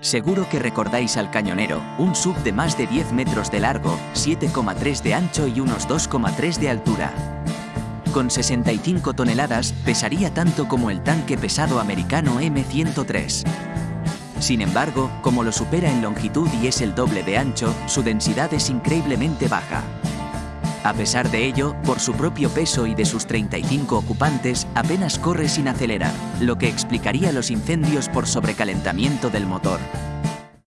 Seguro que recordáis al Cañonero, un sub de más de 10 metros de largo, 7,3 de ancho y unos 2,3 de altura. Con 65 toneladas, pesaría tanto como el tanque pesado americano M103. Sin embargo, como lo supera en longitud y es el doble de ancho, su densidad es increíblemente baja. A pesar de ello, por su propio peso y de sus 35 ocupantes, apenas corre sin acelerar, lo que explicaría los incendios por sobrecalentamiento del motor.